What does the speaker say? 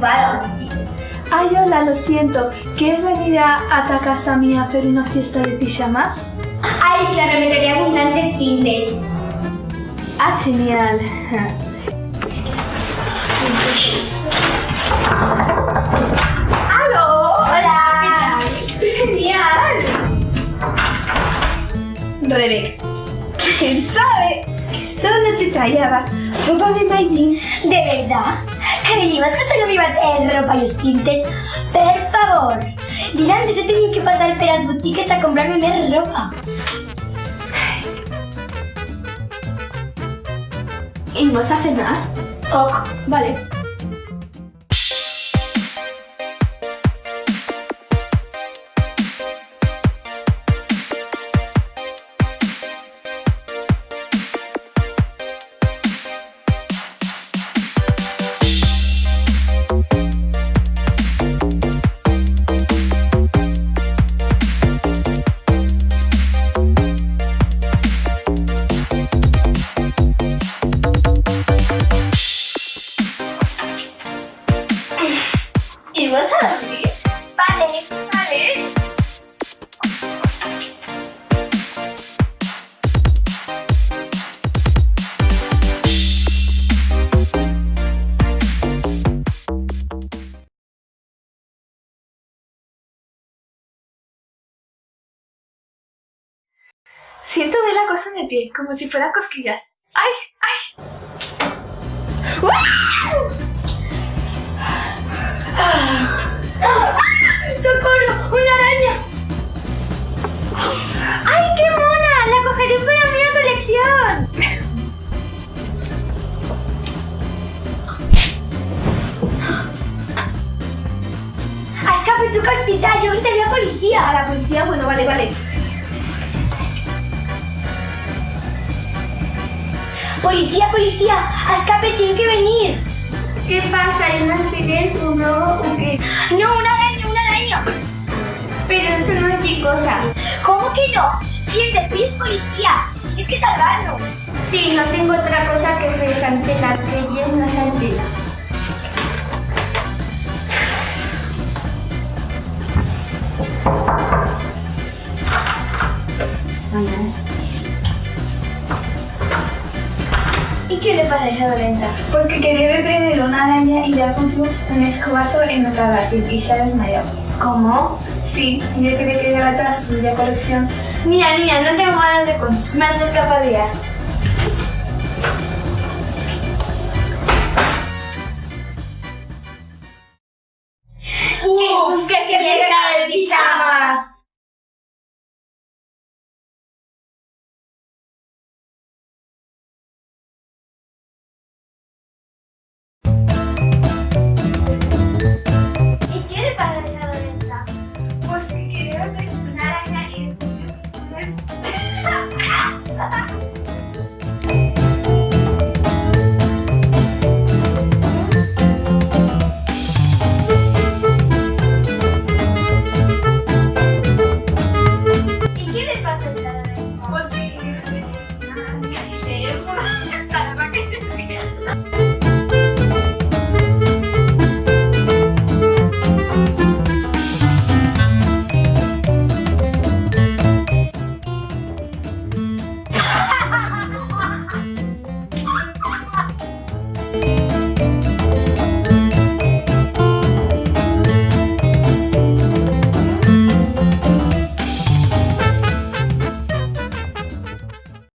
Ay, hola, lo siento. ¿Quieres venir a, a casa mía a hacer una fiesta de pijamas? Ay, claro, me quería abundantes findes. Ah, genial. ¡Aló! Hola. ¡Genial! Rebeca. ¿Quién sabe? ¿Dónde te traías? ¿Ropa de Maidin? ¿De verdad? ¿Creías que solo me iba a traer ropa y os tintes? Per favor. Dirán antes he tenido que pasar per las boutiques a comprarme más ropa. ¿Y vas a cenar? Ok. Vale. ¿Y vas a dormir? Vale. Vale. Siento ver la cosa en el pie, como si fueran cosquillas. ¡Ay! ¡Ay! ¡Socorro! ¡Una araña! ¡Ay, qué mona! ¡La cogeré para mi colección! ¡A escape, truco hospital! ¡Yo gritaría a policía! A la policía, bueno, vale, vale. ¡Policía, policía! ¡A escape, tiene que venir! ¿Qué pasa? ¿Hay un accidente, un robo o qué? ¡No, un araño, un araño! Pero eso no es mi cosa. ¿Cómo que no? Si el de es policía, tienes que salvarnos. Sí, no tengo otra cosa que Sancela, que ella es una le pasa esa dolenta? Pues que quería ver una araña y ya apuntó un escobazo en otra base y se ha desmayado. ¿Cómo? Sí, yo quería que era toda suya colección. Mira, niña, no tengo ganas de cuentos, me han escapado ¡Uf! ¡Qué fiesta de pijama!